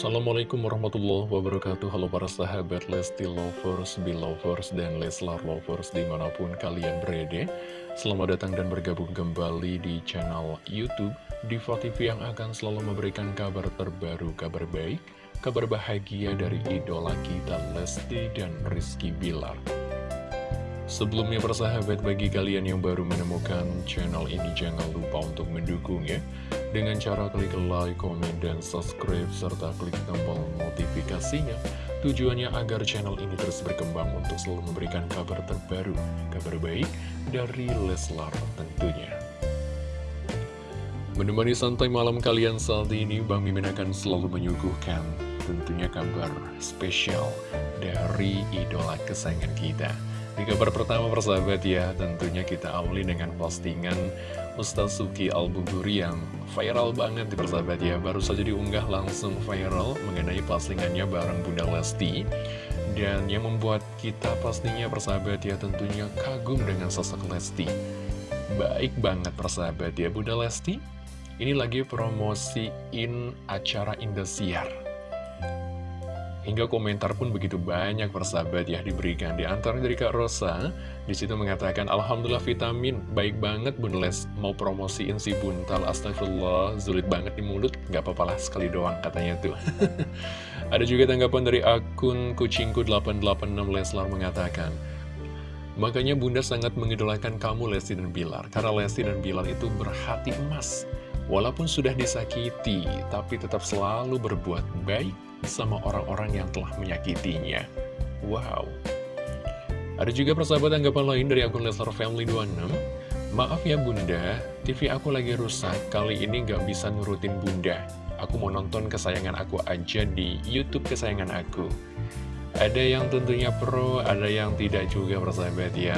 Assalamualaikum warahmatullahi wabarakatuh. Halo para sahabat Lesti Lovers, Belovers, dan Leslar Lovers di mana pun kalian berada. Selamat datang dan bergabung kembali di channel Youtube Diva TV yang akan selalu memberikan kabar terbaru, kabar baik Kabar bahagia dari idola kita Lesti dan Rizky Bilar Sebelumnya persahabat bagi kalian yang baru menemukan channel ini jangan lupa untuk mendukung ya. Dengan cara klik like, komen, dan subscribe serta klik tombol notifikasinya. Tujuannya agar channel ini terus berkembang untuk selalu memberikan kabar terbaru, kabar baik dari Leslar tentunya. Menemani santai malam kalian saat ini Bang Mimin akan selalu menyuguhkan tentunya kabar spesial dari idola kesayangan kita di kabar pertama persahabat ya, tentunya kita awali dengan postingan Ustaz Suki Al-Buguri yang viral banget di persahabat ya. Baru saja diunggah langsung viral mengenai postingannya bareng Bunda Lesti. Dan yang membuat kita pastinya persahabat ya tentunya kagum dengan sosok Lesti. Baik banget persahabat ya Bunda Lesti. Ini lagi promosiin acara Indosiar. Hingga komentar pun begitu banyak persahabat ya diberikan. Di antara dari Kak Rosa Di situ mengatakan Alhamdulillah vitamin Baik banget Bun Les. Mau promosiin si buntal Astagfirullah. Sulit banget di mulut. Gak apa-apa lah sekali doang katanya tuh. Ada juga tanggapan dari akun Kucingku886 Leslar mengatakan Makanya bunda sangat mengidolakan kamu Lesti dan Bilar. Karena Lesti dan Bilar itu berhati emas. Walaupun sudah disakiti Tapi tetap selalu berbuat baik sama orang-orang yang telah menyakitinya. Wow. Ada juga persahabat anggapan lain dari akun Leslar Family 26. Maaf ya bunda, TV aku lagi rusak, kali ini gak bisa nurutin bunda. Aku mau nonton kesayangan aku aja di Youtube kesayangan aku. Ada yang tentunya pro, ada yang tidak juga persahabat ya.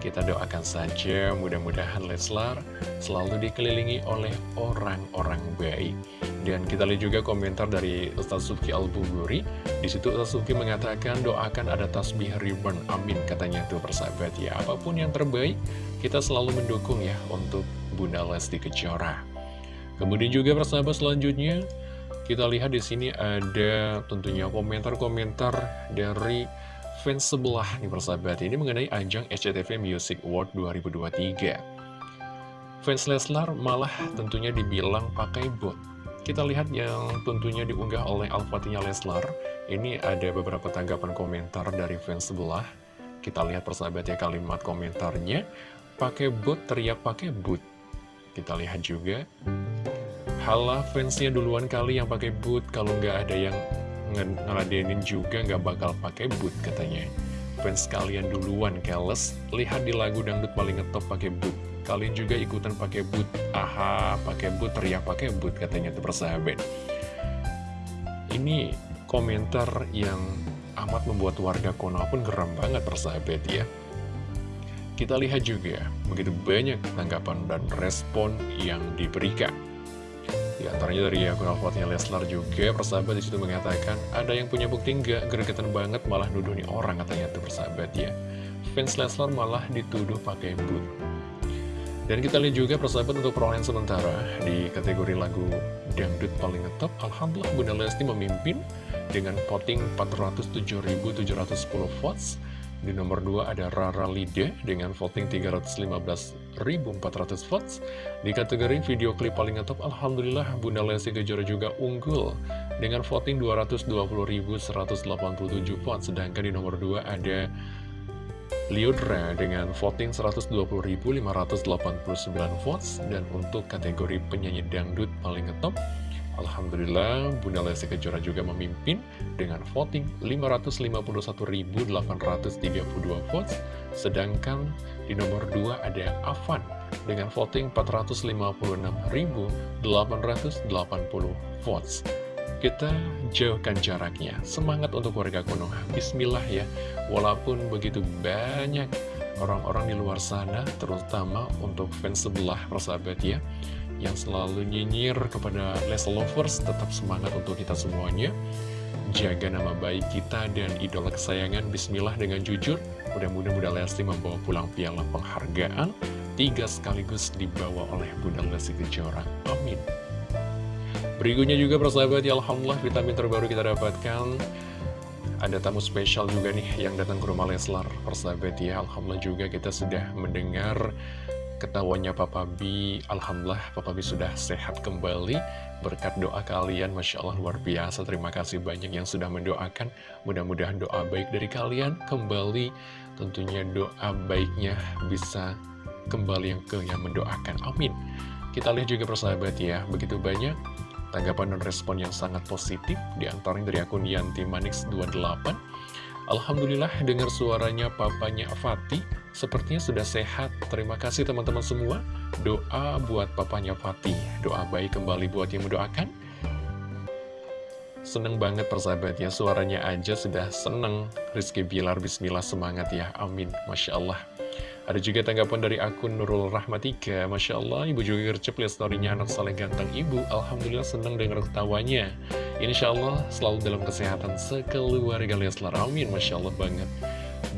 Kita doakan saja mudah-mudahan Leslar selalu dikelilingi oleh orang-orang baik. Dan kita lihat juga komentar dari Ustaz Suki Al-Buguri. Di situ Ustaz Suki mengatakan doakan ada tasbih ribbon. Amin katanya tuh persahabat ya. Apa pun yang terbaik, kita selalu mendukung ya untuk Bunda Lesti Kejora. Kemudian juga persahabat selanjutnya kita lihat di sini ada tentunya komentar-komentar dari fans sebelah nih persahabat ini mengenai ajang SCTV Music Award 2023. Fans Leslar malah tentunya dibilang pakai bot kita lihat yang tentunya diunggah oleh Al-Fatihah Leslar. Ini ada beberapa tanggapan komentar dari fans sebelah. Kita lihat persahabatnya kalimat komentarnya. Pakai bot, teriak pakai boot. Kita lihat juga. Halah fansnya duluan kali yang pakai boot. Kalau nggak ada yang ngeladenin juga nggak bakal pakai boot katanya. Fans kalian duluan, keles. Lihat di lagu dangdut paling ngetop pakai boot. Kalian juga ikutan pakai boot. Aha, pakai boot, teriak pakai boot katanya tuh persahabat. Ini komentar yang amat membuat warga Konoha pun geram banget persahabat ya. Kita lihat juga begitu banyak tanggapan dan respon yang diberikan. Di antaranya dari akun Alfatnya Leslar juga persahabat di situ mengatakan ada yang punya bukti nggak gregetan banget malah nuduh nih orang katanya tuh persahabat ya. Fans Leslar malah dituduh pakai boot. Dan kita lihat juga persahabat untuk perolehan sementara di kategori lagu dangdut paling ngetop. Alhamdulillah Bunda Lesti memimpin dengan voting 407.710 votes. Di nomor 2 ada Rara Lida dengan voting 315.400 votes. Di kategori video klip paling ngetop, Alhamdulillah Bunda Lesti Kejora juga unggul dengan voting 220.187 votes. Sedangkan di nomor 2 ada Liudra dengan voting 120.589 votes dan untuk kategori penyanyi dangdut paling ngetop Alhamdulillah Bunda Lesti Kejora juga memimpin dengan voting 551.832 votes sedangkan di nomor 2 ada Avan dengan voting 456.880 votes kita jauhkan jaraknya. Semangat untuk warga Konoha. Bismillah ya. Walaupun begitu banyak orang-orang di luar sana, terutama untuk fans sebelah persahabat ya, yang selalu nyinyir kepada Les Lovers, tetap semangat untuk kita semuanya. Jaga nama baik kita dan idola kesayangan Bismillah dengan jujur Mudah-mudahan Bunda Lesti membawa pulang piala penghargaan Tiga sekaligus dibawa oleh Bunda Lesti Kejora. Amin. Berikutnya juga persahabat ya Alhamdulillah vitamin terbaru kita dapatkan. Ada tamu spesial juga nih yang datang ke rumah Leslar Persahabat ya Alhamdulillah juga kita sudah mendengar ketawanya Papa B Alhamdulillah Papa B sudah sehat kembali. Berkat doa kalian Masya Allah luar biasa. Terima kasih banyak yang sudah mendoakan. Mudah-mudahan doa baik dari kalian Kembali. Tentunya doa baiknya bisa kembali yang ke yang mendoakan. Amin. Kita lihat juga persahabat ya Begitu banyak Tanggapan dan respon yang sangat positif di antaranya dari akun Yanti Manix 28 Alhamdulillah dengar suaranya papanya Fatih Sepertinya sudah sehat. Terima kasih teman-teman semua. Doa buat papanya Fatih. Doa baik kembali buat yang mendoakan. Seneng banget persahabat ya. Suaranya aja sudah seneng. Rizky Bilar Bismillah semangat ya. Amin. Masya Allah. Ada juga tanggapan dari akun Nurul Rahmatika. Masya Allah, ibu juga gercep lihat storynya anak saleh ganteng ibu. Alhamdulillah senang dengar ketawanya Insya Allah selalu dalam kesehatan sekeluarga. Leslar Amin. Masya Allah banget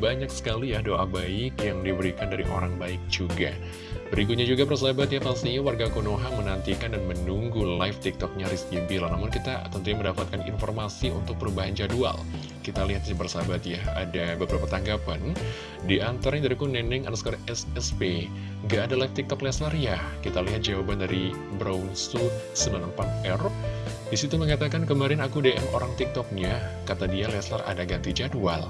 Banyak sekali ya doa baik yang diberikan dari orang baik juga. Berikutnya juga persahabat ya pastinya warga Konoha menantikan dan menunggu live tiktoknya Rizky Bila Namun kita tentunya mendapatkan informasi untuk perubahan jadwal. Kita lihat sih persahabat ya ada beberapa tanggapan. Di antaranya dari Neneng underscore SSP Gak ada live tiktok Leslar ya? Kita lihat jawaban dari Brownsu 98R di situ mengatakan kemarin aku DM orang tiktoknya Kata dia Leslar ada ganti jadwal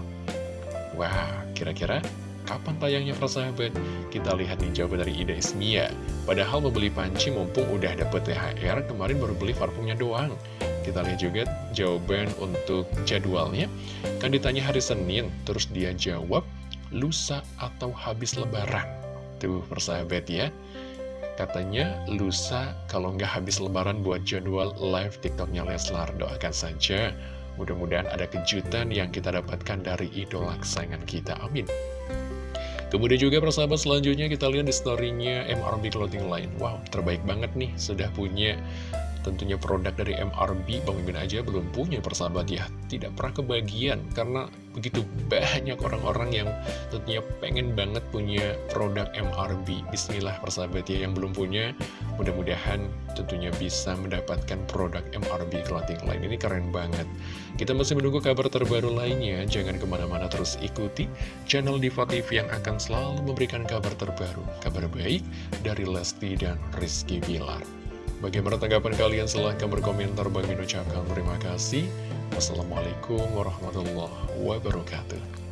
Wah kira-kira Kapan tayangnya persahabat? Kita lihat nih jawaban dari Ida Ismia. Padahal membeli panci mumpung udah dapet THR, kemarin baru beli parfumnya doang. Kita lihat juga jawaban untuk jadwalnya. Kan ditanya hari Senin, terus dia jawab, lusa atau habis lebaran. Tuh persahabat ya. Katanya lusa kalau nggak habis lebaran buat jadwal live tiktoknya Leslar. Doakan saja. Mudah-mudahan ada kejutan yang kita dapatkan dari idola kesayangan kita. Amin. Kemudian juga persahabat selanjutnya kita lihat di storynya MRB Clothing Line Wow, terbaik banget nih, sudah punya tentunya produk dari MRB Bang Mimin aja belum punya persahabat ya. Tidak pernah kebagian karena begitu banyak orang-orang yang tentunya pengen banget punya produk MRB Bismillah persahabat ya yang belum punya mudah-mudahan tentunya bisa mendapatkan produk MRB clothing line ini keren banget. Kita masih menunggu kabar terbaru lainnya. Jangan ke mana-mana terus ikuti channel Diva TV yang akan selalu memberikan kabar terbaru. Kabar baik dari Lesti dan Rizky Bilar Bagaimana tanggapan kalian? Silahkan berkomentar. Bagi ucapkan terima kasih. Wassalamualaikum warahmatullahi wabarakatuh.